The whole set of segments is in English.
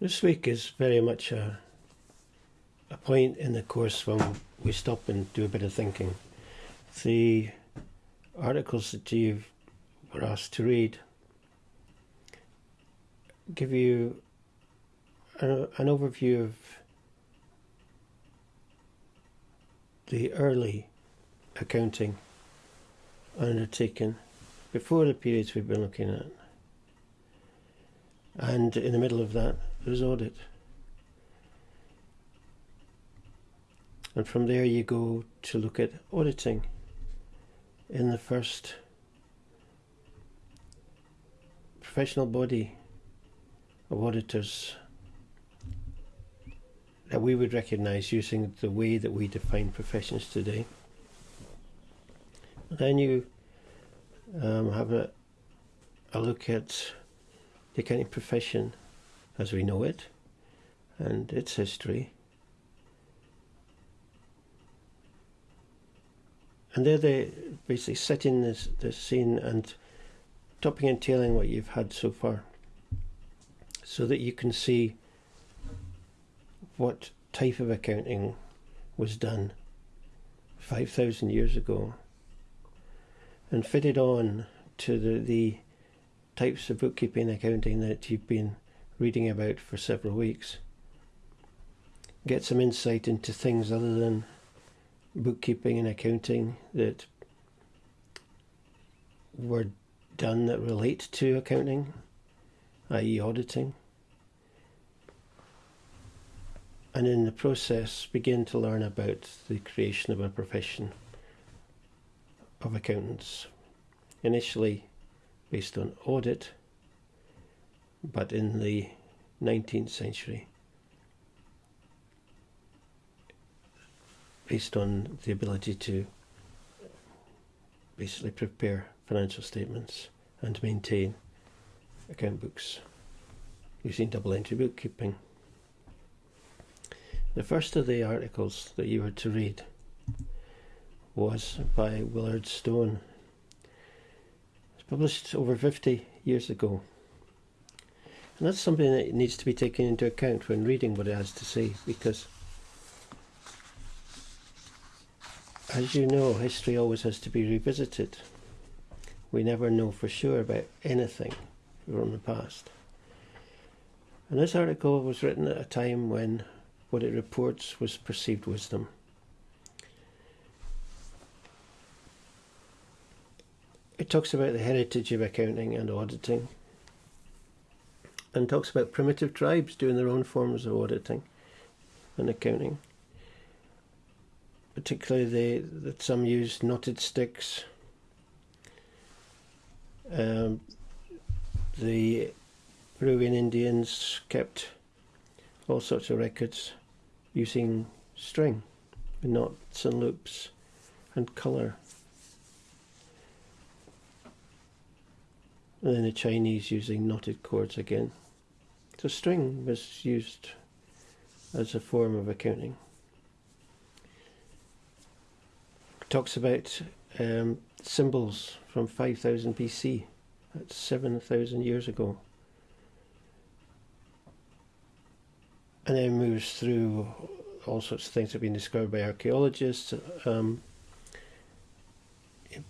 This week is very much a, a point in the course when we stop and do a bit of thinking. The articles that you were asked to read give you an, an overview of the early accounting undertaken before the periods we've been looking at. And in the middle of that, there's audit. And from there, you go to look at auditing in the first professional body of auditors that we would recognize using the way that we define professions today. Then you um, have a, a look at the accounting profession as we know it and its history. And there they basically setting this, the scene and topping and tailing what you've had so far so that you can see what type of accounting was done 5,000 years ago and fitted on to the, the types of bookkeeping accounting that you've been reading about for several weeks. Get some insight into things other than bookkeeping and accounting that were done that relate to accounting, i.e., auditing. And in the process, begin to learn about the creation of a profession of accountants. Initially based on audit, but in the 19th century, based on the ability to basically prepare financial statements and maintain account books using double entry bookkeeping. The first of the articles that you were to read was by Willard Stone published over 50 years ago. And that's something that needs to be taken into account when reading what it has to say, because as you know, history always has to be revisited. We never know for sure about anything from the past. And this article was written at a time when what it reports was perceived wisdom. it talks about the heritage of accounting and auditing and talks about primitive tribes doing their own forms of auditing and accounting. Particularly that some use knotted sticks. Um, the Peruvian Indians kept all sorts of records using string, knots and loops and colour and then the Chinese using knotted cords again. So string was used as a form of accounting. talks about um, symbols from 5000 BC, that's 7,000 years ago. And then moves through all sorts of things that have been discovered by archaeologists um, in,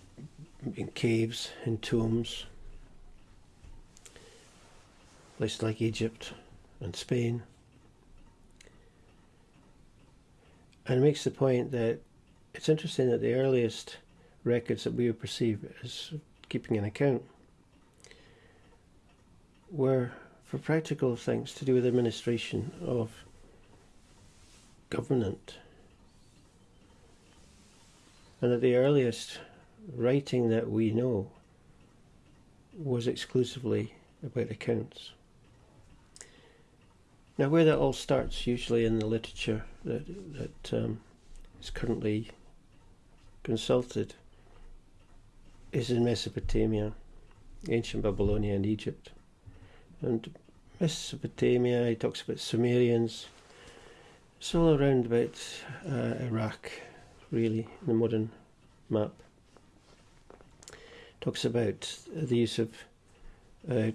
in caves, in tombs places like Egypt and Spain. And makes the point that it's interesting that the earliest records that we would perceive as keeping an account were for practical things to do with administration of government. And that the earliest writing that we know was exclusively about accounts. Now, where that all starts, usually in the literature that, that um, is currently consulted, is in Mesopotamia, ancient Babylonia, and Egypt. And Mesopotamia, he talks about Sumerians. It's all around about uh, Iraq, really, in the modern map. Talks about the use of uh,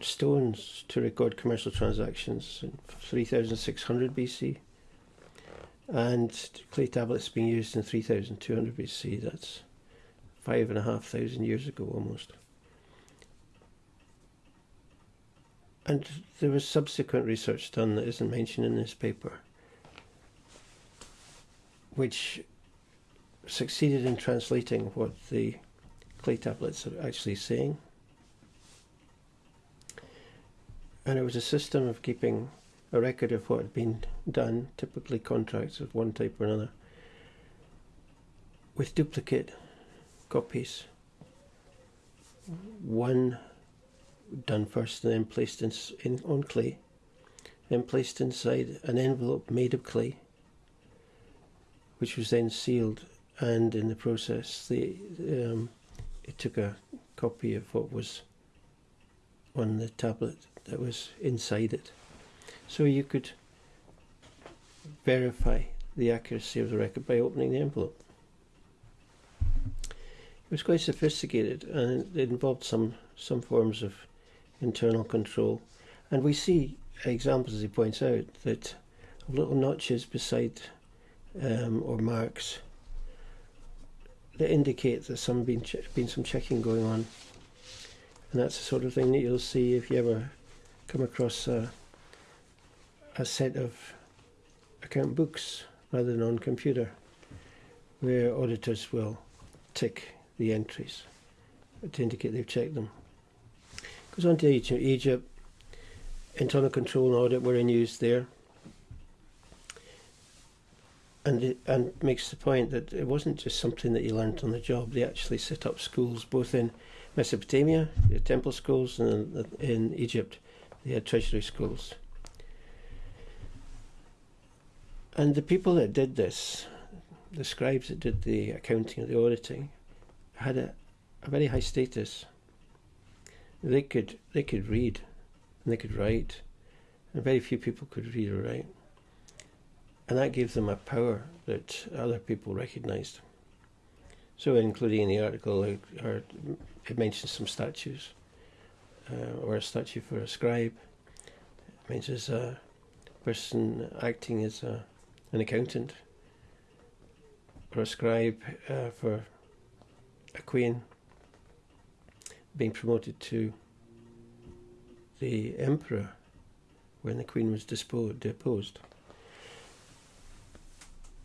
stones to record commercial transactions in 3600 BC, and clay tablets being used in 3200 BC. That's five and a half thousand years ago almost. And there was subsequent research done that isn't mentioned in this paper, which succeeded in translating what the clay tablets are actually saying. And it was a system of keeping a record of what had been done, typically contracts of one type or another, with duplicate copies. One done first and then placed in, in on clay, then placed inside an envelope made of clay, which was then sealed, and in the process, the um, it took a copy of what was on the tablet that was inside it, so you could verify the accuracy of the record by opening the envelope. It was quite sophisticated, and it involved some some forms of internal control. And we see examples, as he points out, that little notches beside um, or marks that indicate that some been been some checking going on. And that's the sort of thing that you'll see if you ever come across a, a set of account books rather than on computer, where auditors will tick the entries to indicate they've checked them. Goes on to Egypt. Internal control and audit were in use there. And, it, and makes the point that it wasn't just something that you learnt on the job. They actually set up schools both in Mesopotamia, the temple schools, and in Egypt, had treasury schools. And the people that did this, the scribes that did the accounting and the auditing, had a, a very high status they could they could read and they could write, and very few people could read or write, and that gave them a power that other people recognised. So, including in the article, it, it mentions some statues, uh, or a statue for a scribe. It mentions a person acting as a, an accountant, or a scribe uh, for a queen being promoted to the emperor when the queen was disposed, deposed.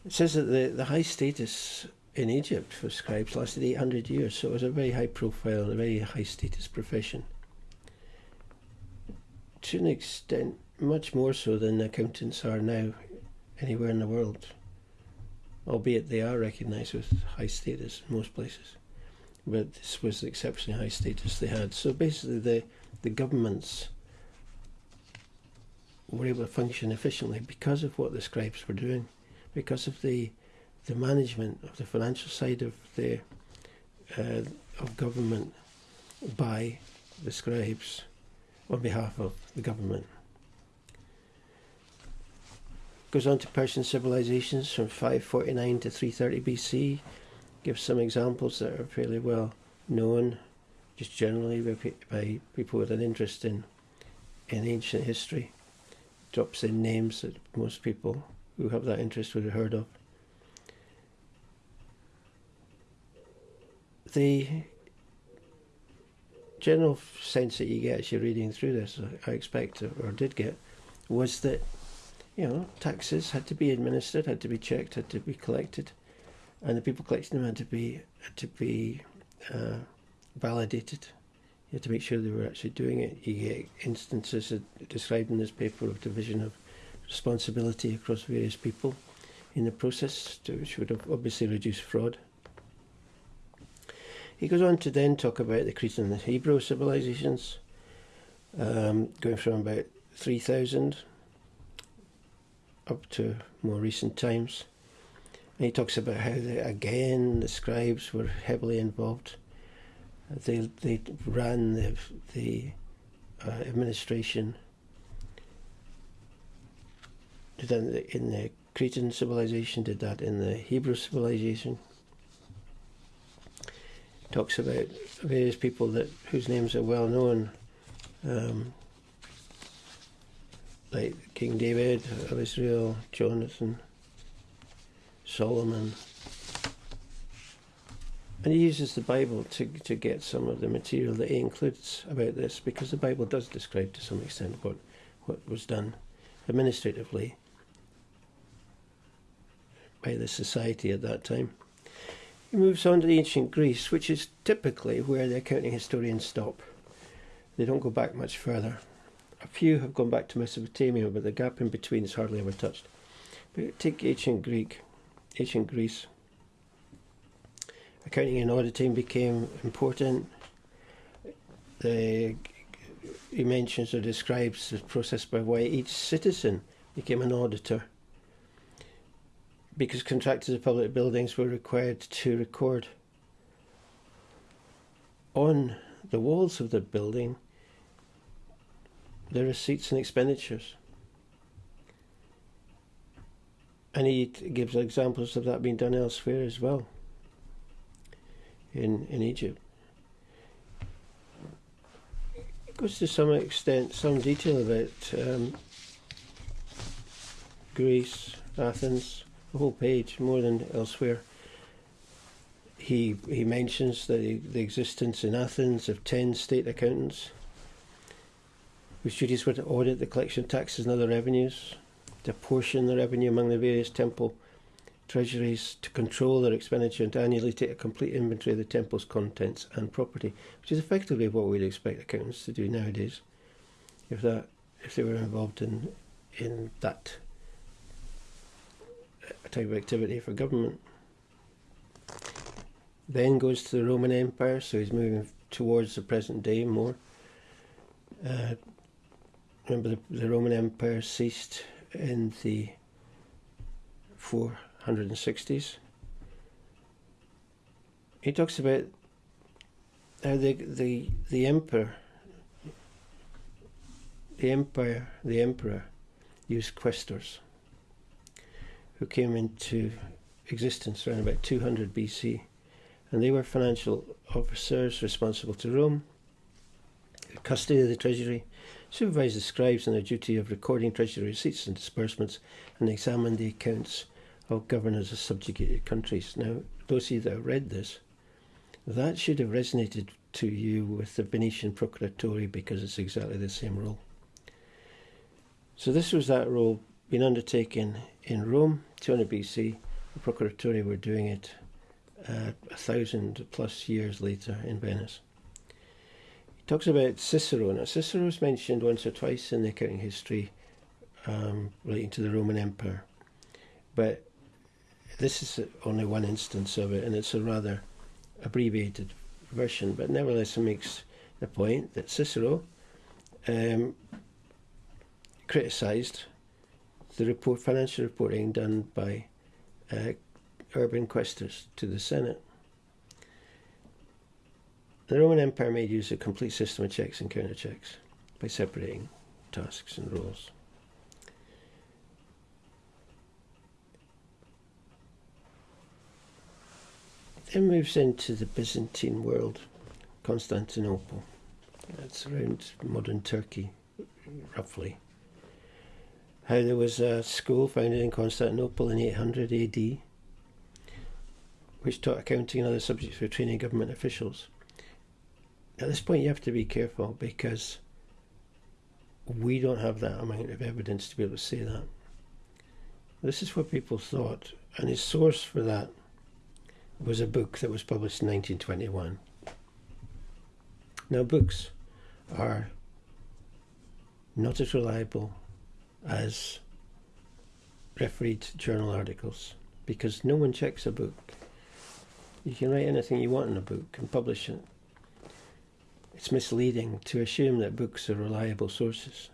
It says that the, the high status in Egypt for scribes lasted 800 years, so it was a very high profile, a very high status profession. To an extent, much more so than accountants are now anywhere in the world, albeit they are recognised with high status in most places but this was exceptionally high status they had. So basically, the the governments were able to function efficiently because of what the scribes were doing, because of the the management of the financial side of the uh, of government by the scribes on behalf of the government. Goes on to Persian civilizations from 549 to 330 BC gives some examples that are fairly well known, just generally by, people with an interest in in ancient history. Drops in names that most people who have that interest would have heard of. The general sense that you get as you're reading through this, I expect, or did get, was that you know taxes had to be administered, had to be checked, had to be collected and the people collecting them had to be had to be uh, validated. You had to make sure they were actually doing it. You get instances described in this paper of division of responsibility across various people in the process, which would obviously reduce fraud. He goes on to then talk about the Cretan and the Hebrew civilizations, um, going from about 3000 up to more recent times. And he talks about how, the, again, the scribes were heavily involved. They, they ran the, the uh, administration. Did that in the Cretan civilization, did that in the Hebrew civilization. Talks about various people that whose names are well known, um, like King David of Israel, Jonathan, Solomon. And he uses the Bible to, to get some of the material that he includes about this because the Bible does describe to some extent what, what was done administratively by the society at that time. He moves on to the ancient Greece, which is typically where the accounting historians stop. They don't go back much further. A few have gone back to Mesopotamia, but the gap in between is hardly ever touched. But take ancient Greek, ancient Greece. Accounting and auditing became important. The, he mentions or describes the process by why each citizen became an auditor because contractors of public buildings were required to record on the walls of the building the receipts and expenditures. And he gives examples of that being done elsewhere as well in, in Egypt. It goes to some extent, some detail about um, Greece, Athens, the whole page, more than elsewhere. He, he mentions the, the existence in Athens of 10 state accountants whose duties were to audit the collection of taxes and other revenues, to apportion the revenue among the various temple treasuries, to control their expenditure, and to annually take a complete inventory of the temple's contents and property, which is effectively what we'd expect accountants to do nowadays, if that if they were involved in in that type of activity for government. Then goes to the Roman Empire, so he's moving towards the present day more. Uh, remember the, the Roman Empire ceased in the 460s. He talks about how the the the emperor, the empire, the emperor, used quaestors, who came into existence around about 200 BC, and they were financial officers responsible to Rome, custody of the treasury, supervised the scribes in their duty of recording treasury receipts and disbursements, and examined the accounts of governors of subjugated countries. Now, those of you that read this, that should have resonated to you with the Venetian Procuratore because it's exactly the same role. So this was that role being undertaken in Rome, 200 BC. The Procuratore were doing it uh, a thousand plus years later in Venice He talks about Cicero. Now, Cicero is mentioned once or twice in the accounting history um, relating to the Roman Empire, but this is only one instance of it, and it's a rather abbreviated version. But nevertheless, it makes the point that Cicero um, criticised the report, financial reporting done by uh, urban quaestors to the Senate. The Roman Empire made use of a complete system of checks and counter-checks by separating tasks and roles. Then moves into the Byzantine world, Constantinople. That's around modern Turkey, roughly. How there was a school founded in Constantinople in 800 AD, which taught accounting and other subjects for training government officials at this point you have to be careful because we don't have that amount of evidence to be able to say that. This is what people thought, and his source for that was a book that was published in 1921. Now, books are not as reliable as refereed journal articles because no one checks a book. You can write anything you want in a book and publish it it's misleading to assume that books are reliable sources.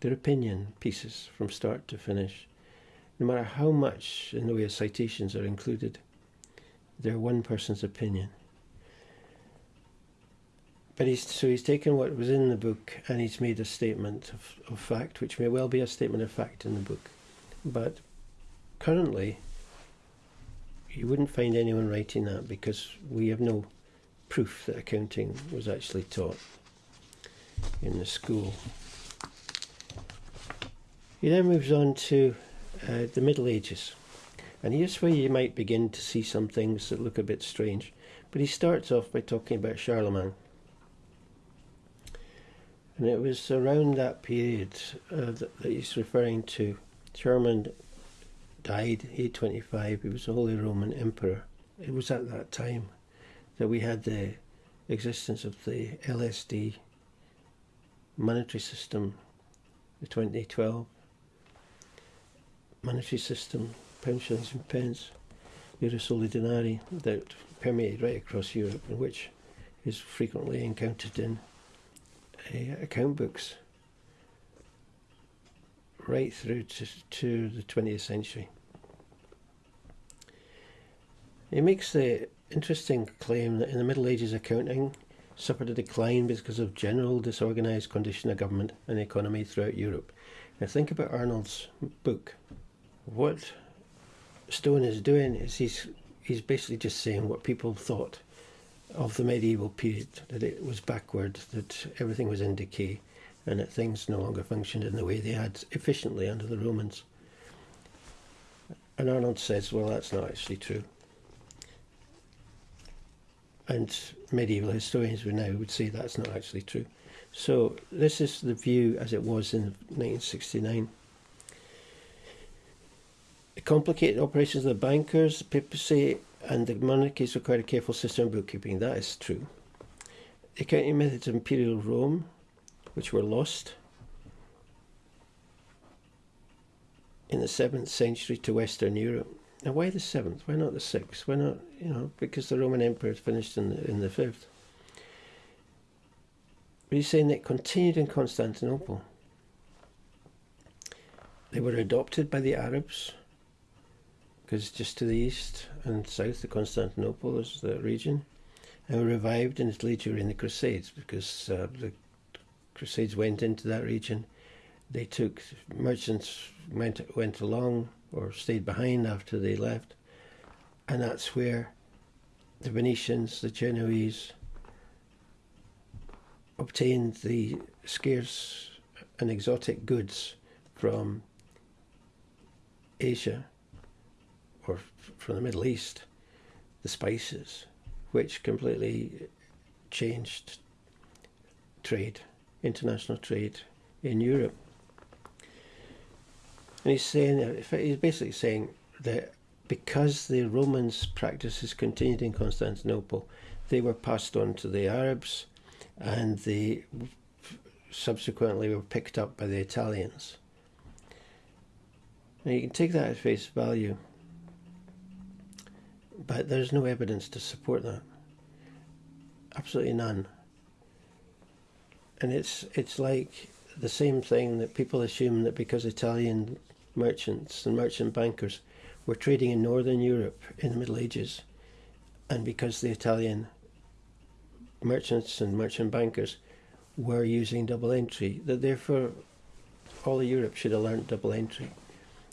They're opinion pieces from start to finish. No matter how much in the way of citations are included, they're one person's opinion. But he's, so he's taken what was in the book and he's made a statement of, of fact, which may well be a statement of fact in the book. But currently, you wouldn't find anyone writing that because we have no proof that accounting was actually taught. in the school. He then moves on to uh, the Middle Ages. And here's where you might begin to see some things that look a bit strange. But he starts off by talking about Charlemagne. And it was around that period uh, that, that, he's referring to. Charlemagne died 825. He was a Holy Roman Emperor. It was at that time that we had the existence of the LSD monetary system, the 2012 monetary system, shillings and pence, euro soli denari, that permeated right across Europe and which is frequently encountered in uh, account books right through to, to the 20th century. He makes the interesting claim that in the Middle Ages accounting suffered a decline because of general disorganised condition of government and economy throughout Europe. Now think about Arnold's book. What Stone is doing is he's he's basically just saying what people thought of the medieval period, that it was backward, that everything was in decay, and that things no longer functioned in the way they had efficiently under the Romans. And Arnold says, well, that's not actually true. And medieval historians would now would say that's not actually true. So this is the view as it was in 1969. The complicated operations of the bankers, the papacy, and the monarchies required a careful system of bookkeeping. That is true. The accounting methods of imperial Rome, which were lost in the 7th century to Western Europe. Now, why the 7th? Why not the 6th? Why not, you know, because the Roman Empire finished in the, in the 5th. But he's saying that continued in Constantinople. They were adopted by the Arabs because just to the east and south of Constantinople is the region, and were revived in Italy during the Crusades because uh, the Crusades went into that region. They took merchants went went along or stayed behind after they left, and that's where the Venetians, the Genoese, obtained the scarce and exotic goods from Asia or from the Middle East, the spices, which completely changed trade, international trade in Europe. And he's saying, uh, he's basically saying that because the Romans' practices continued in Constantinople, they were passed on to the Arabs and they subsequently were picked up by the Italians. Now you can take that at face value but there's no evidence to support that. Absolutely none. And it's it's like the same thing that people assume that because Italian merchants and merchant bankers were trading in Northern Europe in the Middle Ages, and because the Italian merchants and merchant bankers were using double entry, that therefore all of Europe should have learned double entry.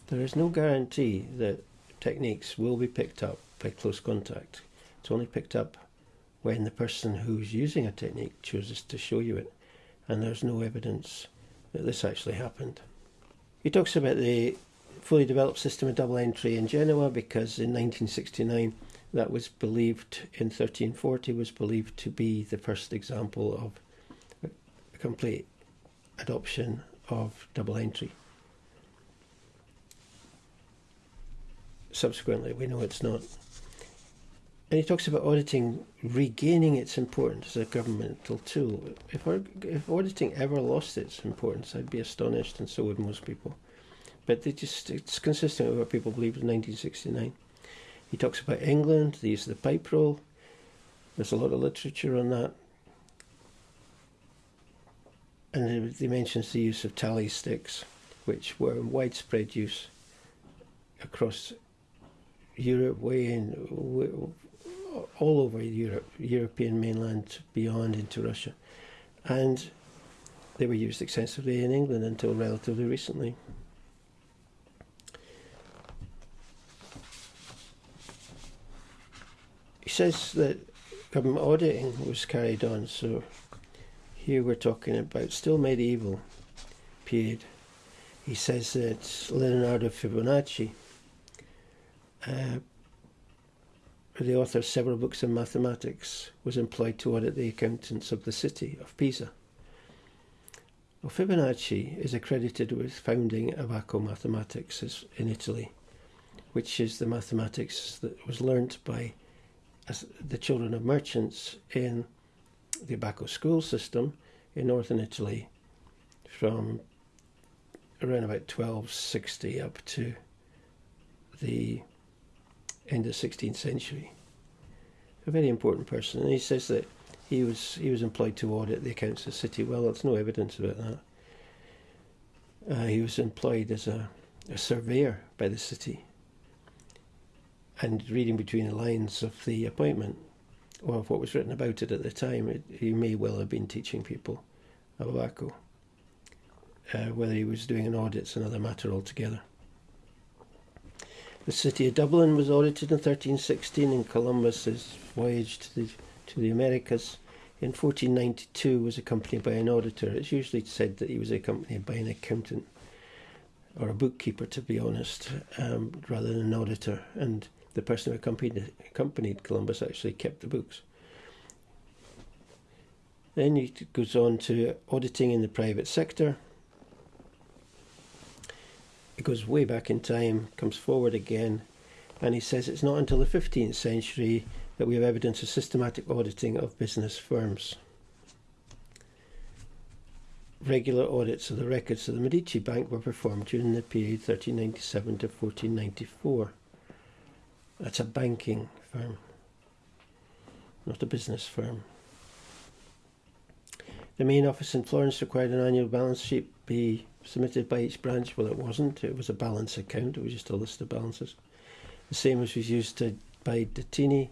There is no guarantee that techniques will be picked up by close contact. It's only picked up when the person who's using a technique chooses to show you it, and there's no evidence that this actually happened. He talks about the fully developed system of double entry in Genoa because in 1969 that was believed in 1340 was believed to be the first example of a complete adoption of double entry. Subsequently, we know it's not. And he talks about auditing regaining its importance as a governmental tool. If, if auditing ever lost its importance, I'd be astonished, and so would most people. But they just it's consistent with what people believed in 1969. He talks about England, the use of the pipe roll. There's a lot of literature on that. And he mentions the use of tally sticks, which were in widespread use across Europe, way in all over Europe, European mainland, beyond into Russia. And they were used extensively in England until relatively recently. He says that government auditing was carried on, so here we're talking about still medieval period. He says that Leonardo Fibonacci, uh, the author of several books on mathematics, was employed to audit the accountants of the city of Pisa. Well, Fibonacci is accredited with founding Abaco mathematics in Italy, which is the mathematics that was learnt by the children of merchants in the Abaco school system in northern Italy from around about 1260 up to the end of the 16th century. A very important person, and he says that he was he was employed to audit the accounts of the city. Well, there's no evidence about that. Uh, he was employed as a, a surveyor by the city. And reading between the lines of the appointment, or of what was written about it at the time, it, he may well have been teaching people of Abaco. Uh, whether he was doing an audit is another matter altogether. The city of Dublin was audited in 1316, and Columbus's voyage to the to the Americas in 1492 was accompanied by an auditor. It's usually said that he was accompanied by an accountant or a bookkeeper, to be honest, um, rather than an auditor. And the person who accompanied, accompanied Columbus actually kept the books. Then he goes on to auditing in the private sector. It goes way back in time, comes forward again, and he says it's not until the 15th century that we have evidence of systematic auditing of business firms. Regular audits of the records of the Medici Bank were performed during the period 1397 to 1494. That's a banking firm, not a business firm. The main office in Florence required an annual balance sheet be submitted by each branch. Well, it wasn't. It was a balance account. It was just a list of balances. The same as was used to, by Datini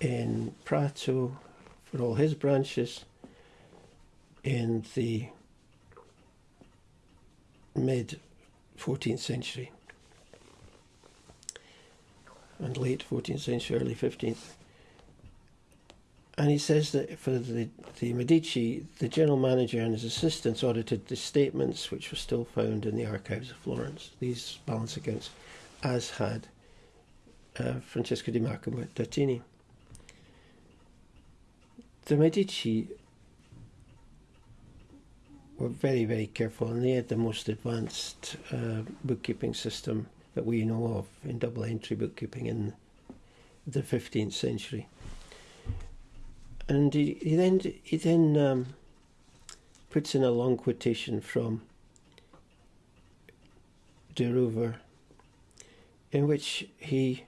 in Prato for all his branches in the mid 14th century and late 14th century, early 15th. And he says that for the, the Medici, the general manager and his assistants audited the statements which were still found in the archives of Florence, these balance accounts, as had uh, Francesco di Marco Datini the Medici were very, very careful, and they had the most advanced uh, bookkeeping system that we know of in double entry bookkeeping in the 15th century. And he, he then he then um, puts in a long quotation from De Roover, in which he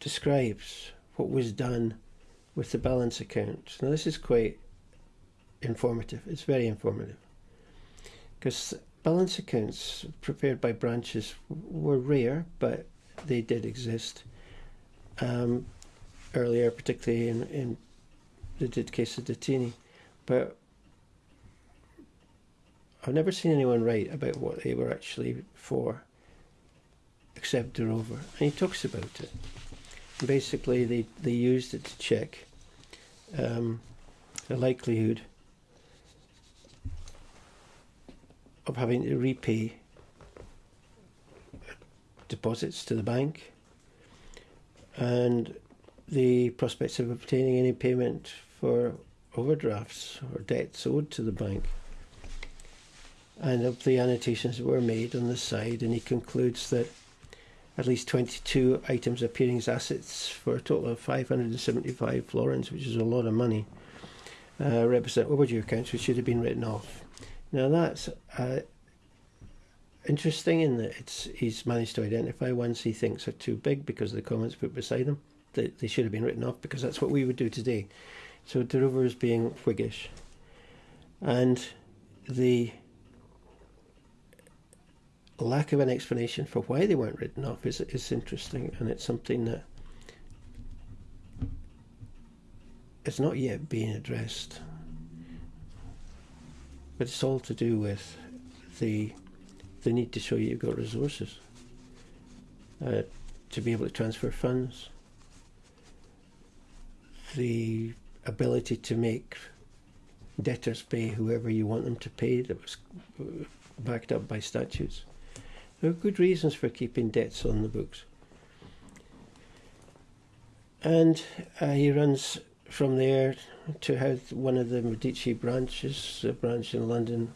describes what was done with the balance account. Now, this is quite informative. It's very informative because balance accounts prepared by branches were rare, but they did exist um, earlier, particularly in, in the case of Datini. But I've never seen anyone write about what they were actually for, except De Roover, And he talks about it. Basically, they, they used it to check um, the likelihood of having to repay deposits to the bank and the prospects of obtaining any payment for overdrafts or debts owed to the bank. And of the annotations were made on the side, and he concludes that at least 22 items appearing as assets for a total of 575 florins, which is a lot of money, uh, represent overdue accounts which should have been written off. Now that's uh, interesting in that it's he's managed to identify ones he thinks are too big because of the comments put beside them. They, they should have been written off because that's what we would do today. So De Roover is being Whiggish. And the lack of an explanation for why they weren't written off is, is interesting, and it's something that it's not yet being addressed. But it's all to do with the the need to show you've got resources uh, to be able to transfer funds, the ability to make debtors pay whoever you want them to pay that was backed up by statutes. There are good reasons for keeping debts on the books. And uh, he runs from there to how one of the Medici branches, a branch in London,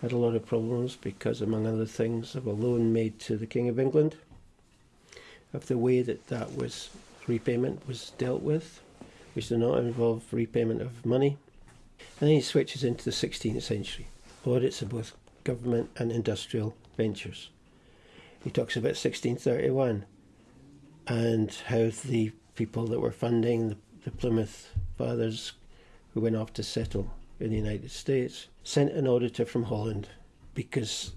had a lot of problems because, among other things, of a loan made to the King of England, of the way that that was repayment was dealt with, which do not involve repayment of money. And then he switches into the 16th century, audits of both government and industrial ventures. He talks about 1631 and how the people that were funding the, the Plymouth Fathers who went off to settle in the United States sent an auditor from Holland because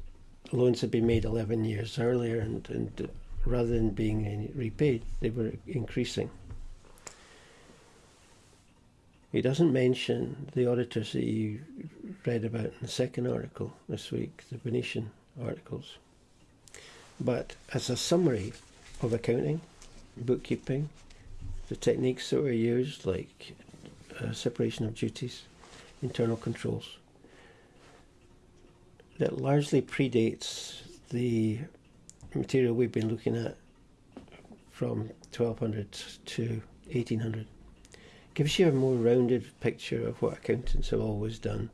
loans had been made 11 years earlier and, and rather than being repaid, they were increasing. He doesn't mention the auditors that you read about in the second article this week, the Venetian articles. But as a summary of accounting, bookkeeping, the techniques that were used, like uh, separation of duties, internal controls, that largely predates the material we've been looking at from 1200 to 1800 gives you a more rounded picture of what accountants have always done.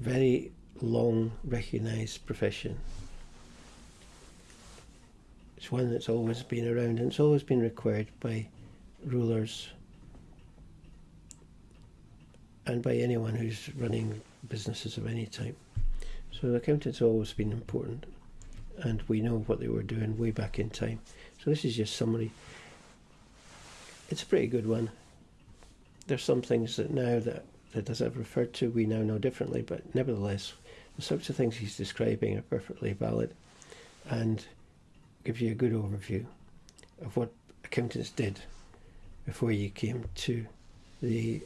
Very long recognised profession. It's one that's always been around and it's always been required by rulers and by anyone who's running businesses of any type. So accountants have always been important and we know what they were doing way back in time. So this is just summary. It's a pretty good one. There's some things that now that, that as I've referred to, we now know differently, but nevertheless, the sorts of things he's describing are perfectly valid and gives you a good overview of what accountants did before you came to the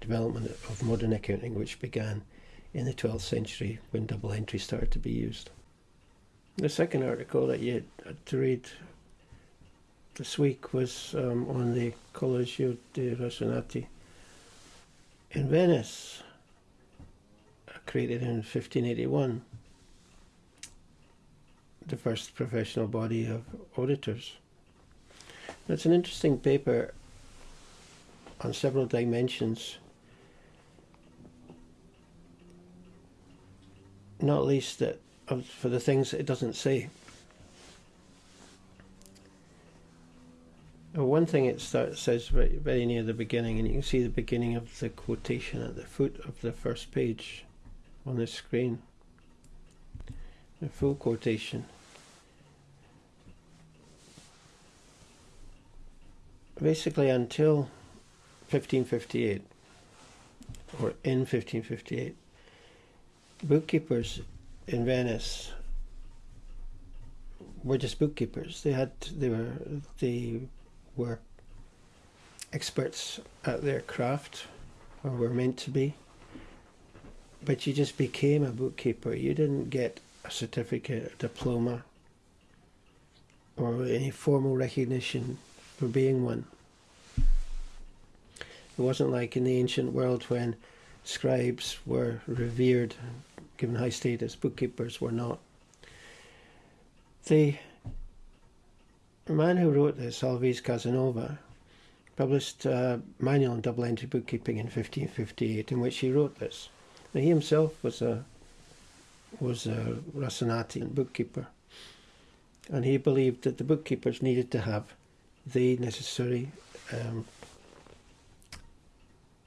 development of modern accounting, which began in the 12th century when double entry started to be used. The second article that you had to read this week was um, on the Collegio dei Rasonati in Venice, created in 1581, the first professional body of auditors. It's an interesting paper on several dimensions not least that for the things it doesn't say. One thing it says very, very near the beginning, and you can see the beginning of the quotation at the foot of the first page on the screen. A full quotation. Basically, until 1558, or in 1558, bookkeepers in Venice were just bookkeepers. They had they were they were experts at their craft or were meant to be. But you just became a bookkeeper. You didn't get a certificate, a diploma, or any formal recognition for being one. It wasn't like in the ancient world when scribes were revered given high status, bookkeepers were not. The man who wrote this, Alvise Casanova, published a manual on double entry bookkeeping in 1558 in which he wrote this. Now, he himself was a was a Rasonati bookkeeper, and he believed that the bookkeepers needed to have the necessary um,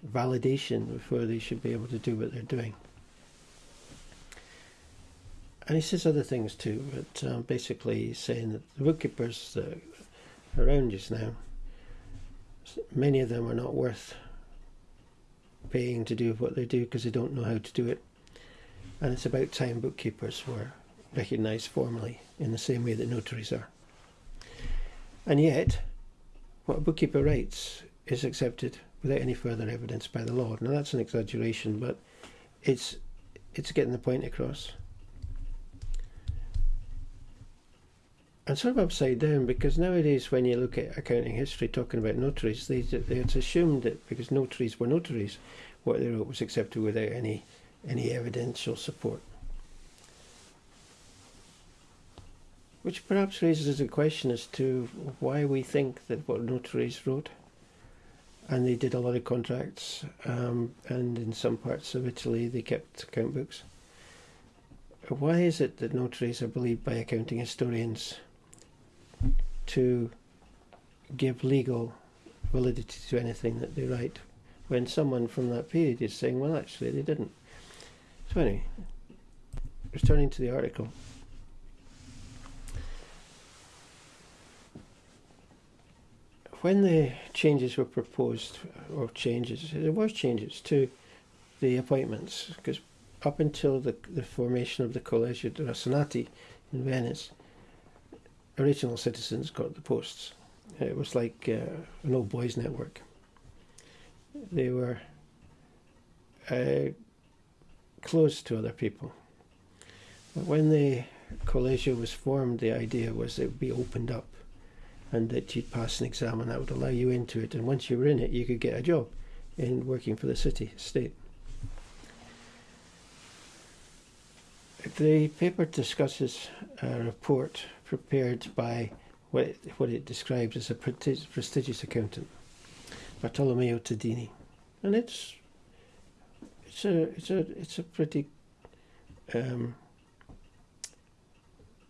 validation before they should be able to do what they're doing and he says other things too, but um, basically saying that the bookkeepers that are around just now, many of them are not worth paying to do what they do because they don't know how to do it. And it's about time bookkeepers were recognised formally in the same way that notaries are. And yet, what a bookkeeper writes is accepted without any further evidence by the law. Now that's an exaggeration, but it's it's getting the point across. And sort of upside down because nowadays when you look at accounting history talking about notaries, they, they it's assumed that because notaries were notaries, what they wrote was accepted without any any evidential support. Which perhaps raises a question as to why we think that what notaries wrote, and they did a lot of contracts, um, and in some parts of Italy they kept account books. Why is it that notaries are believed by accounting historians to give legal validity to anything that they write when someone from that period is saying, well, actually, they didn't? So, anyway, returning to the article. When the changes were proposed, or changes, there was changes to the appointments, because up until the, the formation of the Collegio dei Rasonati in Venice, original citizens got the posts. It was like uh, an old boys network. They were uh, close to other people. But when the Collegio was formed, the idea was it would be opened up and that you'd pass an exam and that would allow you into it. And once you were in it, you could get a job in working for the city, state. The paper discusses a report prepared by what it, what it describes as a prestigious accountant, Bartolomeo Tadini, and it's it's a it's a it's a pretty um,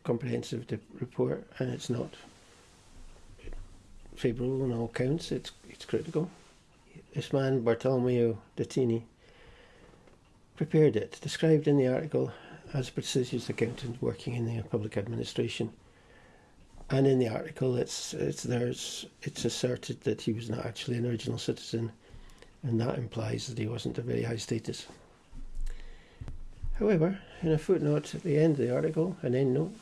comprehensive report, and it's not favourable on all counts. It's it's critical. This man Bartolomeo Tadini prepared it, described in the article as a prestigious accountant working in the public administration. And in the article, it's it's there's it's asserted that he was not actually an original citizen, and that implies that he wasn't a very high status. However, in a footnote at the end of the article, an end note,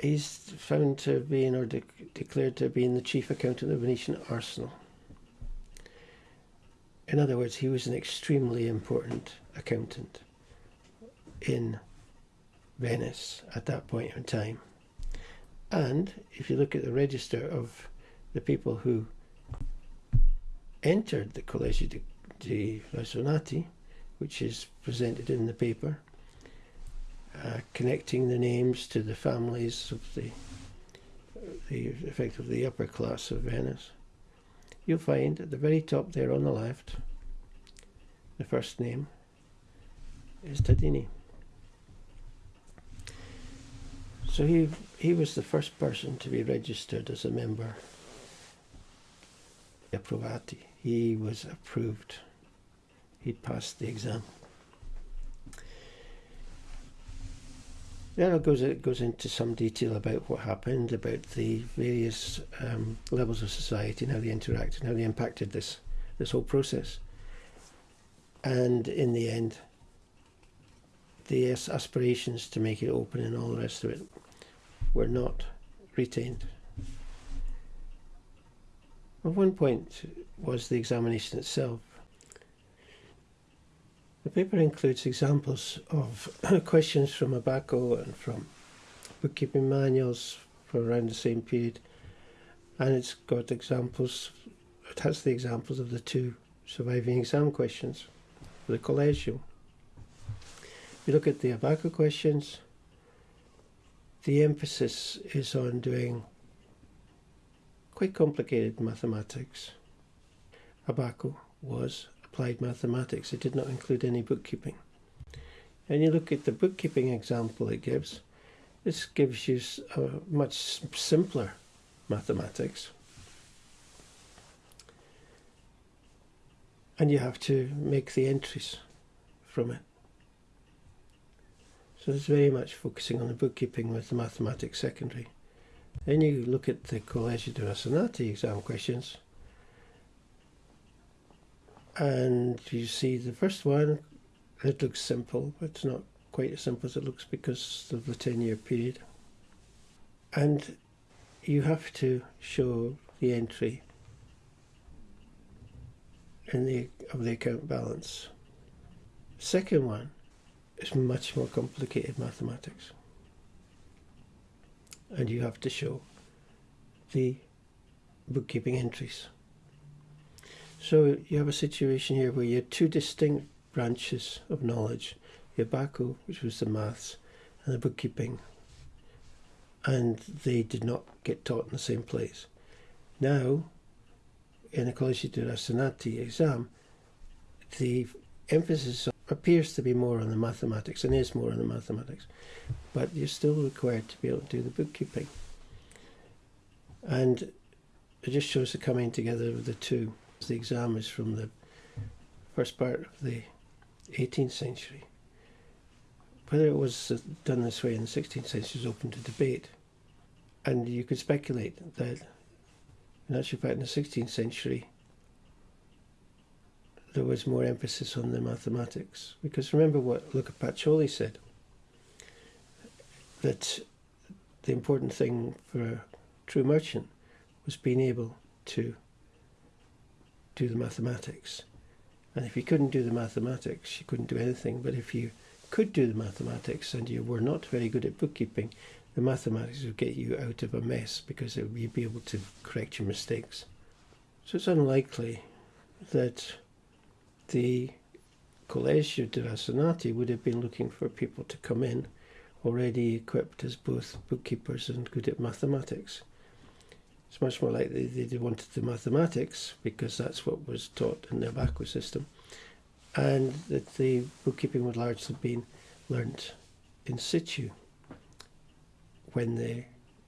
he's found to have been or de- declared to have been the chief accountant of the Venetian Arsenal. In other words, he was an extremely important accountant in Venice at that point in time. And if you look at the register of the people who entered the Collegio di, di which is presented in the paper, uh, connecting the names to the families of the, the effectively the upper class of Venice, you'll find at the very top there on the left, the first name is Tadini. So he he was the first person to be registered as a member. Approvati. He was approved. He'd passed the exam. Then it goes it goes into some detail about what happened, about the various um, levels of society and how they interacted, and how they impacted this this whole process. And in the end, the aspirations to make it open and all the rest of it were not retained. At one point was the examination itself. The paper includes examples of questions from Abaco and from bookkeeping manuals for around the same period, and it's got examples, it has the examples of the two surviving exam questions for the Collegio. You look at the Abaco questions, the emphasis is on doing quite complicated mathematics. Abaco was applied mathematics. It did not include any bookkeeping. And you look at the bookkeeping example it gives, this gives you a much simpler mathematics. And you have to make the entries from it. So it's very much focusing on the bookkeeping with the mathematics secondary. Then you look at the Collegio dei Rasonati exam questions and you see the first one, it looks simple, but it's not quite as simple as it looks because of the 10 year period. And you have to show the entry in the of the account balance. Second one it's much more complicated mathematics. and you have to show the bookkeeping entries. So you have a situation here where you have two distinct branches of knowledge. You have Abaco, which was the maths, and the bookkeeping. And they did not get taught in the same place. Now, in the Collegio di Rasonati exam, the emphasis appears to be more on the mathematics and is more on the mathematics, but you're still required to be able to do the bookkeeping. And it just shows the coming together of the two. The exam is from the first part of the 18th century. Whether it was done this way in the 16th century is open to debate. And you could speculate that, in actual fact, in the 16th century, there was more emphasis on the mathematics. Because remember what Luca Pacioli said that the important thing for a true merchant was being able to do the mathematics. And if you couldn't do the mathematics, you couldn't do anything. But if you could do the mathematics and you were not very good at bookkeeping, the mathematics would get you out of a mess because it, you'd be able to correct your mistakes. So it's unlikely that the Collegio di Rasonati would have been looking for people to come in already equipped as both bookkeepers and good at mathematics. It's much more likely they wanted the mathematics because that's what was taught in the ABACO system, and that the bookkeeping would largely have been learnt in situ when the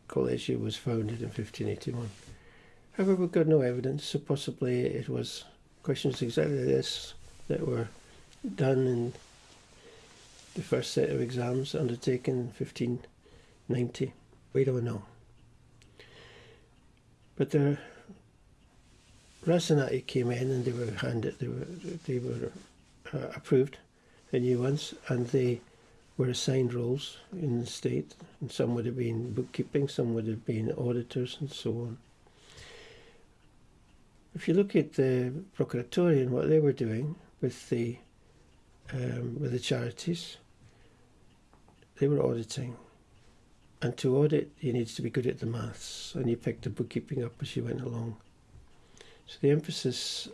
Collegio was founded in 1581. However, we've got no evidence, so possibly it was questions exactly this that were done in the first set of exams undertaken in 1590. We don't know. But the Rasonati came in and they were handed, they were, they were uh, approved, the new ones, and they were assigned roles in the state. And some would have been bookkeeping, some would have been auditors, and so on. If you look at the Procuratori and what they were doing with the um, with the charities, they were auditing. And to audit, you need to be good at the maths, and you picked the bookkeeping up as you went along. So the emphasis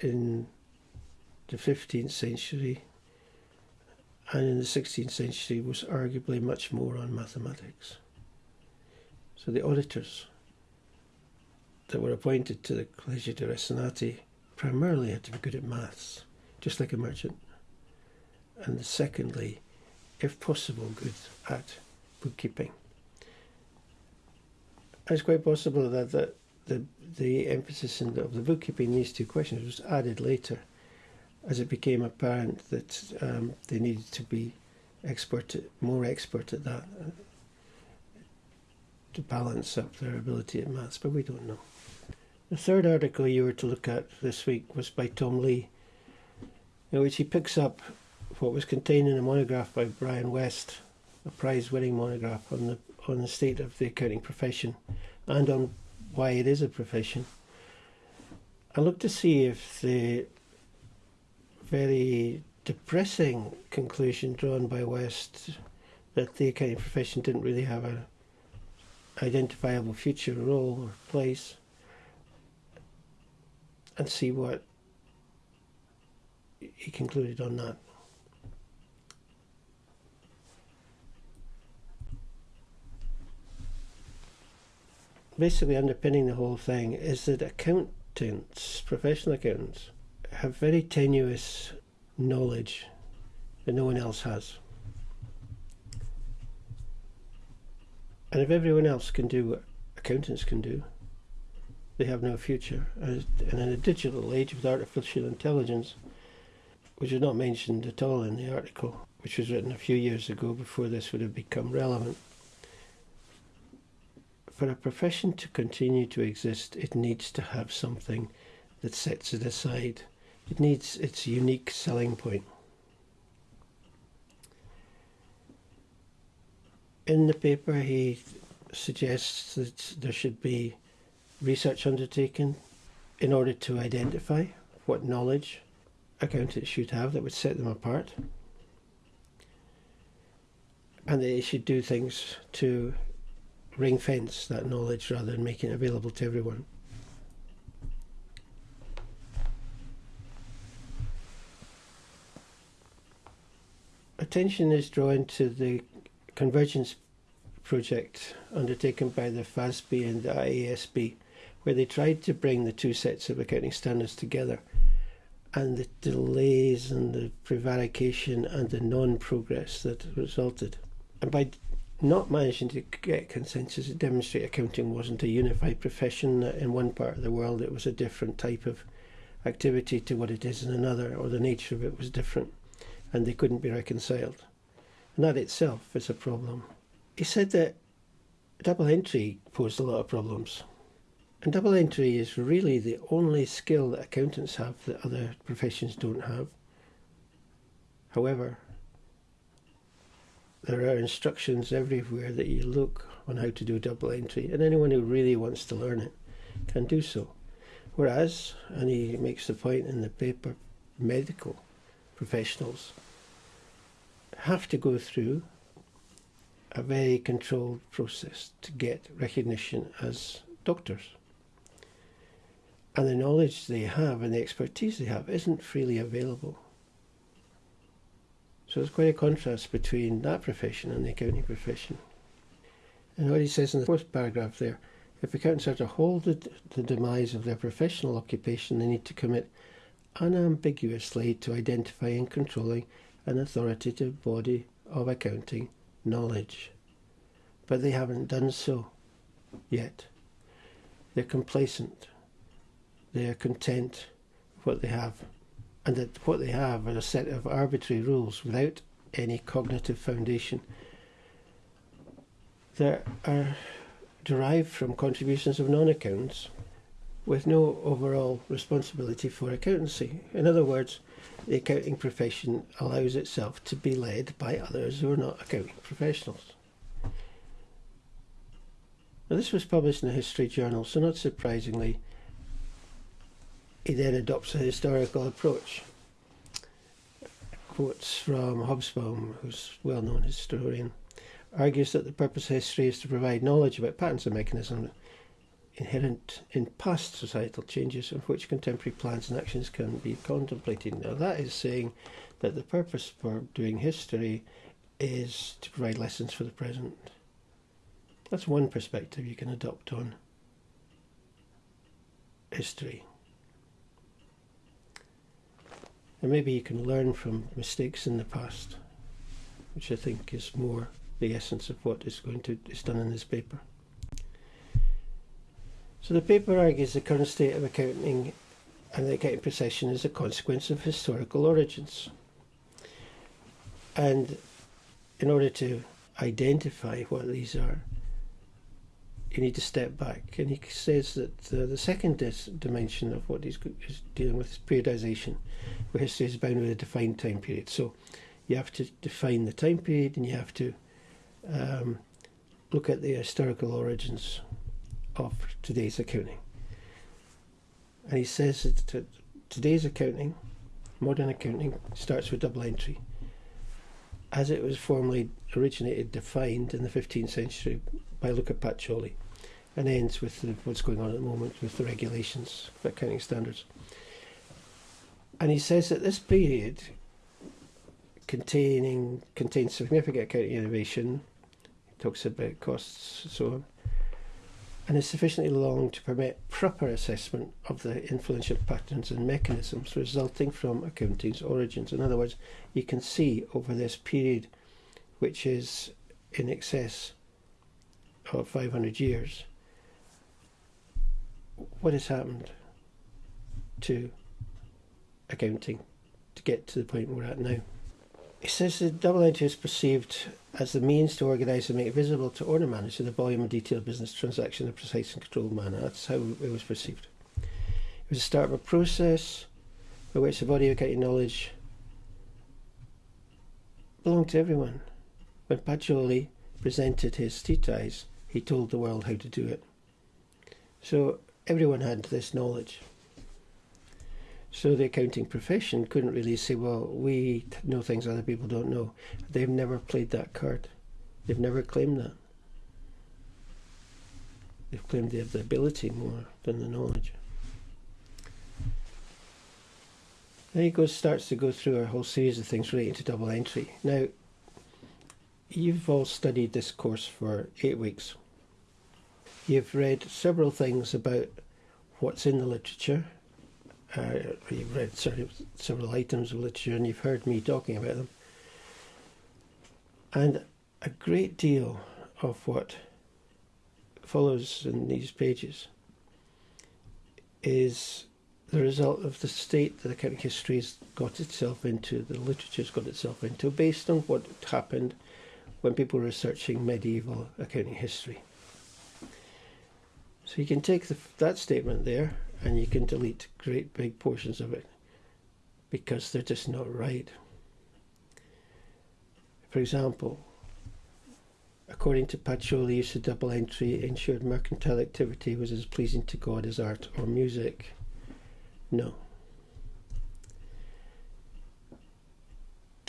in the 15th century and in the 16th century was arguably much more on mathematics. So the auditors that were appointed to the Collegio di Rasonati primarily had to be good at maths, just like a merchant. And secondly, if possible, good at bookkeeping. It's quite possible that the, the, the emphasis the, of the bookkeeping in these two questions was added later as it became apparent that um, they needed to be expert, more expert at that uh, to balance up their ability at maths, but we don't know. The third article you were to look at this week was by Tom Lee, in which he picks up what was contained in a monograph by Brian West, a prize-winning monograph on the on the state of the accounting profession and on why it is a profession. I looked to see if the very depressing conclusion drawn by West that the accounting profession didn't really have a identifiable future role or place and see what he concluded on that. basically underpinning the whole thing is that accountants, professional accountants, have very tenuous knowledge that no one else has. And if everyone else can do what accountants can do, they have no future. Uh, and in a digital age with artificial intelligence, which is not mentioned at all in the article, which was written a few years ago before this would have become relevant, for a profession to continue to exist, it needs to have something that sets it aside. It needs its unique selling point. In the paper, he suggests that there should be research undertaken in order to identify what knowledge accountants should have that would set them apart. And they should do things to ring fence that knowledge rather than making it available to everyone. Attention is drawn to the convergence project undertaken by the FASB and the IASB, where they tried to bring the two sets of accounting standards together and the delays and the prevarication and the non-progress that resulted. And by not managing to get consensus to demonstrate accounting wasn't a unified profession that in one part of the world, it was a different type of activity to what it is in another, or the nature of it was different, and they couldn't be reconciled. And that itself is a problem. He said that double entry posed a lot of problems. And double entry is really the only skill that accountants have that other professions don't have. However, there are instructions everywhere that you look on how to do double entry, and anyone who really wants to learn it can do so. Whereas, and he makes the point in the paper, medical professionals have to go through a very controlled process to get recognition as doctors and the knowledge they have and the expertise they have isn't freely available. So there's quite a contrast between that profession and the accounting profession. And what he says in the fourth paragraph there, if accountants are to hold the, the demise of their professional occupation, they need to commit unambiguously to identifying and controlling an authoritative body of accounting knowledge. But they haven't done so yet. They're complacent they are content with what they have, and that what they have are a set of arbitrary rules without any cognitive foundation that are derived from contributions of non accountants with no overall responsibility for accountancy. In other words, the accounting profession allows itself to be led by others who are not accounting professionals. Now, this was published in a history journal, so not surprisingly, he then adopts a historical approach. Quotes from Hobsbawm, who's a well known historian, argues that the purpose of history is to provide knowledge about patterns and mechanisms inherent in past societal changes of which contemporary plans and actions can be contemplated. Now, that is saying that the purpose for doing history is to provide lessons for the present. That's one perspective you can adopt on history. And maybe you can learn from mistakes in the past, which I think is more the essence of what is going to is done in this paper. So the paper argues the current state of accounting and the accounting profession is a consequence of historical origins. And in order to identify what these are, you need to step back. And he says that uh, the second dimension of what he's dealing with is periodization, where history is bound with a defined time period. So you have to define the time period and you have to um, look at the historical origins of today's accounting. And he says that today's accounting, modern accounting, starts with double entry. As it was formally originated, defined in the 15th century by Luca Pacioli and ends with the, what's going on at the moment with the regulations accounting standards. And he says that this period containing contains significant accounting innovation, he talks about costs and so on, and is sufficiently long to permit proper assessment of the influential patterns and mechanisms resulting from accounting's origins. In other words, you can see over this period, which is in excess of 500 years, what has happened to accounting to get to the point we're at now. It says the double entry is perceived as the means to organise and make visible to owner managers the volume and detail of business transaction in a precise and controlled manner. That's how it was perceived. It was the start of a process by which the body of accounting knowledge belonged to everyone. When Pacioli presented his treatise, he told the world how to do it. So everyone had this knowledge. So the accounting profession couldn't really say, well, we know things other people don't know. They've never played that card. They've never claimed that. They've claimed they have the ability more than the knowledge. Then he goes starts to go through a whole series of things relating to double entry. Now, you've all studied this course for eight weeks. You've read several things about what's in the literature. Uh, you've read several items of literature and you've heard me talking about them. And a great deal of what follows in these pages is the result of the state that accounting history has got itself into, the literature's got itself into, based on what happened when people were researching medieval accounting history. So you can take the, that statement there and you can delete great big portions of it because they're just not right. For example, according to Pacioli, use of double entry ensured mercantile activity was as pleasing to God as art or music. No.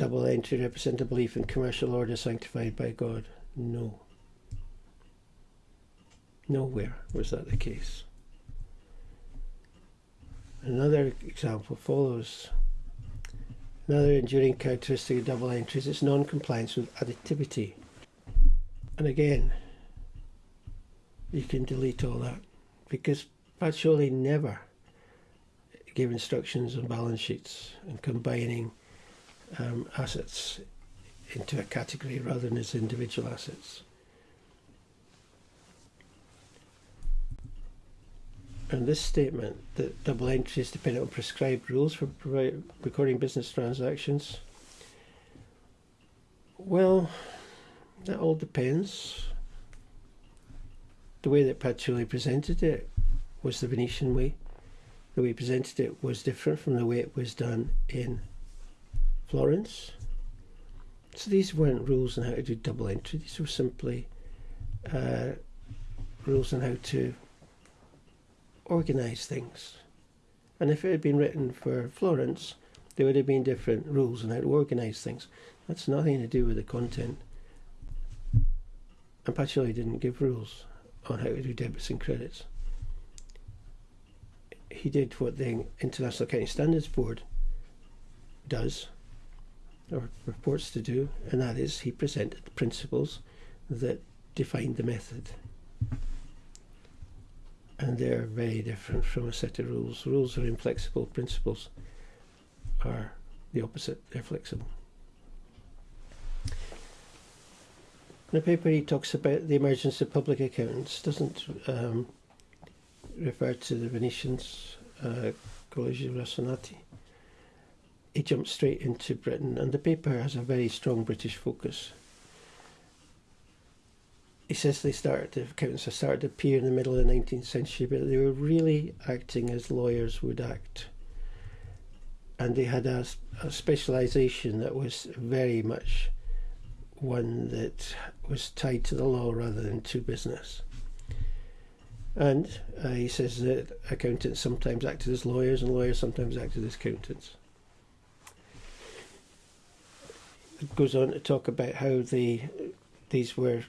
Double entry represent a belief in commercial order sanctified by God? No. Nowhere was that the case. Another example follows. Another enduring characteristic of double entry is its non-compliance with additivity. And again, you can delete all that because Pacioli never gave instructions on balance sheets and combining um, assets into a category rather than as individual assets. And this statement that double entry is dependent on prescribed rules for recording business transactions. Well, that all depends. The way that Pacioli presented it was the Venetian way the way he presented it was different from the way it was done in Florence. So these weren't rules on how to do double entry, these were simply uh, rules on how to organise things. And if it had been written for Florence, there would have been different rules on how to organise things. That's nothing to do with the content. And Pacioli didn't give rules on how to do debits and credits he did what the International Accounting Standards Board does, or reports to do, and that is he presented the principles that defined the method. And they're very different from a set of rules. Rules are inflexible, principles are the opposite, they're flexible. In the paper, he talks about the emergence of public accountants, doesn't um, refer to the Venetians, uh, Collegio Rasonati. He jumped straight into Britain, and the paper has a very strong British focus. He says they started, the accountants started to appear in the middle of the 19th century, but they were really acting as lawyers would act. And they had a, a specialisation that was very much one that was tied to the law rather than to business. And uh, he says that accountants sometimes acted as lawyers and lawyers sometimes acted as accountants. It goes on to talk about how the these were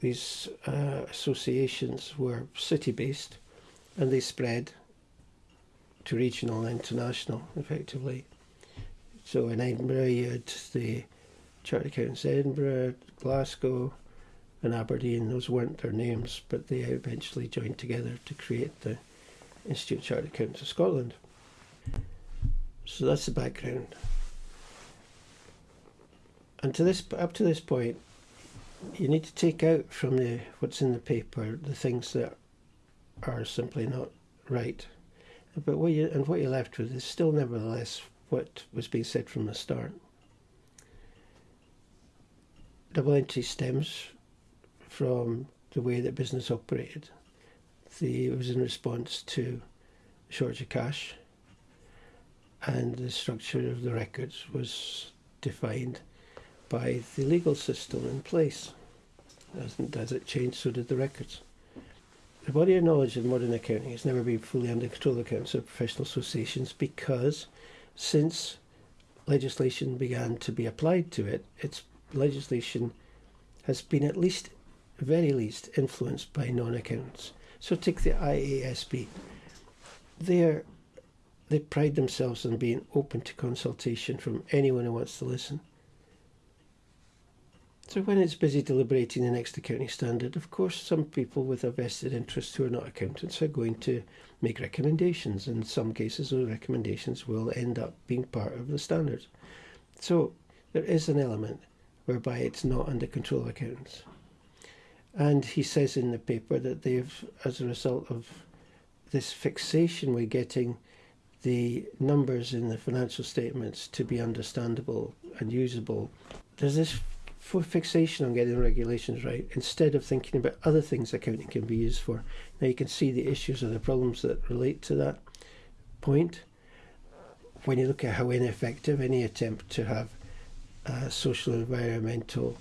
these uh, associations were city based and they spread to regional and international effectively. So in Edinburgh you had the Chartered Accountants Edinburgh, Glasgow, and Aberdeen. Those weren't their names, but they eventually joined together to create the Institute of Chartered Accountants of Scotland. So that's the background. And to this, up to this point, you need to take out from the what's in the paper the things that are simply not right. But what you and what you're left with is still nevertheless what was being said from the start. Double entry stems from the way that business operated. The, it was in response to shortage of cash, and the structure of the records was defined by the legal system in place. As, it changed, so did the records. The body of knowledge in modern accounting has never been fully under control of accountants or professional associations because since legislation began to be applied to it, its legislation has been at least very least influenced by non-accountants. So take the IASB. They're, they pride themselves on being open to consultation from anyone who wants to listen. So when it's busy deliberating the next accounting standard, of course, some people with a vested interest who are not accountants are going to make recommendations. In some cases, those recommendations will end up being part of the standards. So there is an element whereby it's not under control of accountants. And he says in the paper that they've, as a result of this fixation, we're getting the numbers in the financial statements to be understandable and usable. There's this for fixation on getting regulations right instead of thinking about other things accounting can be used for. Now you can see the issues or the problems that relate to that point. When you look at how ineffective any attempt to have uh, social and environmental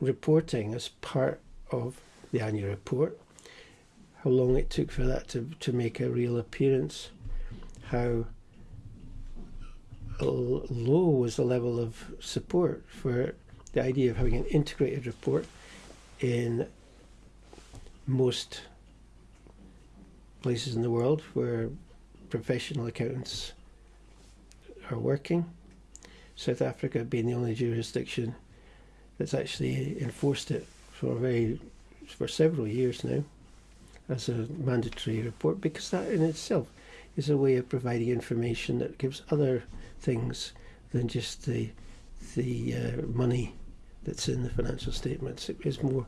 reporting as part of the annual report, how long it took for that to, to make a real appearance, how low was the level of support for the idea of having an integrated report in most places in the world where professional accountants are working. South Africa being the only jurisdiction that's actually enforced it for very for several years now as a mandatory report because that in itself is a way of providing information that gives other things than just the the uh, money that's in the financial statements. It is more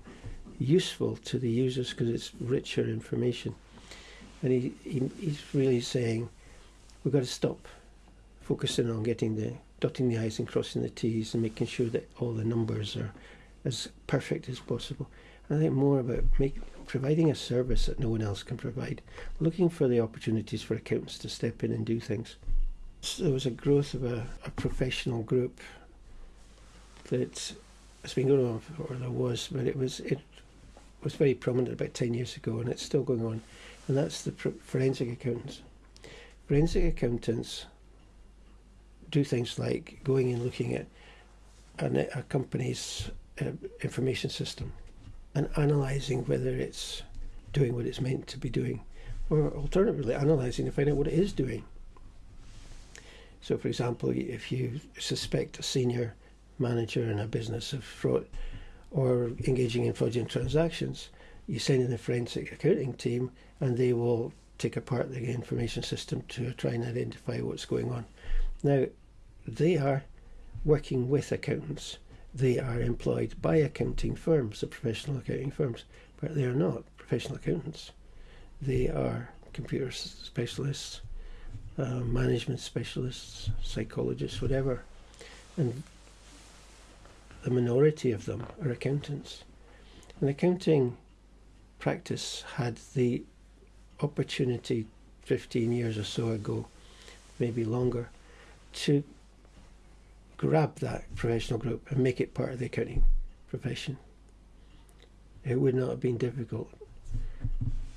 useful to the users because it's richer information. And he, he, he's really saying we've got to stop focusing on getting the dotting the i's and crossing the t's and making sure that all the numbers are as perfect as possible. I think more about make, providing a service that no one else can provide, looking for the opportunities for accountants to step in and do things. So there was a growth of a, a professional group that it's been going on, or there was, but it was it was very prominent about ten years ago, and it's still going on, and that's the forensic accountants. Forensic accountants do things like going and looking at a, a company's uh, information system and analysing whether it's doing what it's meant to be doing, or alternatively, analysing to find out what it is doing. So, for example, if you suspect a senior manager in a business of fraud or engaging in fraudulent transactions, you send in a forensic accounting team and they will take apart the information system to try and identify what's going on. Now, they are working with accountants. They are employed by accounting firms, the professional accounting firms, but they are not professional accountants. They are computer specialists, uh, management specialists, psychologists, whatever. And the minority of them are accountants. And accounting practice had the opportunity 15 years or so ago, maybe longer, to grab that professional group and make it part of the accounting profession. It would not have been difficult.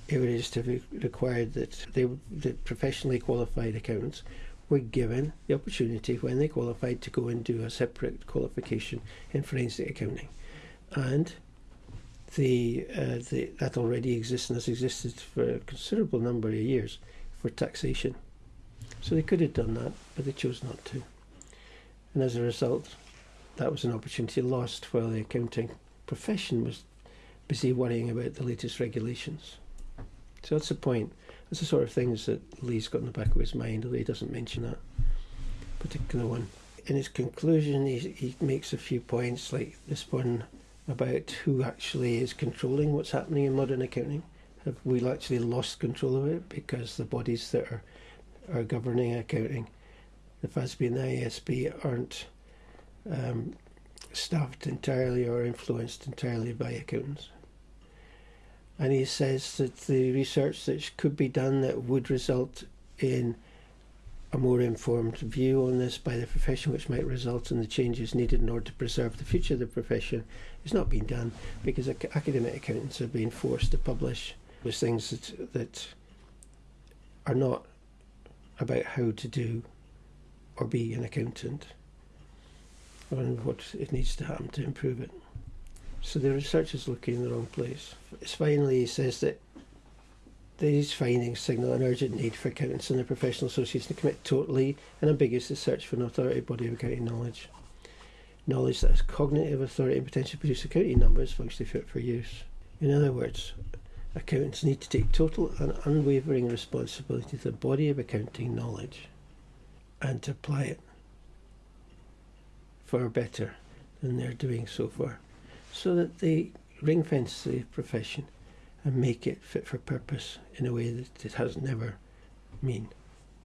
It would just have required that they, the professionally qualified accountants were given the opportunity when they qualified to go and do a separate qualification in forensic accounting. And the, uh, the, that already exists and has existed for a considerable number of years for taxation. So they could have done that, but they chose not to. And as a result, that was an opportunity lost while the accounting profession was busy worrying about the latest regulations. So that's the point. That's the sort of things that Lee's got in the back of his mind, although he doesn't mention that particular one. In his conclusion, he, he makes a few points, like this one about who actually is controlling what's happening in modern accounting. Have we actually lost control of it because the bodies that are, are governing accounting, the FASB and the IASB, aren't um, staffed entirely or influenced entirely by accountants? And he says that the research that could be done that would result in a more informed view on this by the profession, which might result in the changes needed in order to preserve the future of the profession, is not being done because academic accountants are being forced to publish those things that, that are not about how to do or be an accountant and what it needs to happen to improve it. So the research is looking in the wrong place. Finally, he says that These findings signal an urgent need for accountants and their professional association to commit totally and ambiguously to search for an authority body of accounting knowledge. Knowledge that has cognitive authority and potential to produce accounting numbers functionally fit for use. In other words, accountants need to take total and unwavering responsibility to the body of accounting knowledge and to apply it far better than they're doing so far, so that they ring fence the profession and make it fit for purpose in a way that it has never been.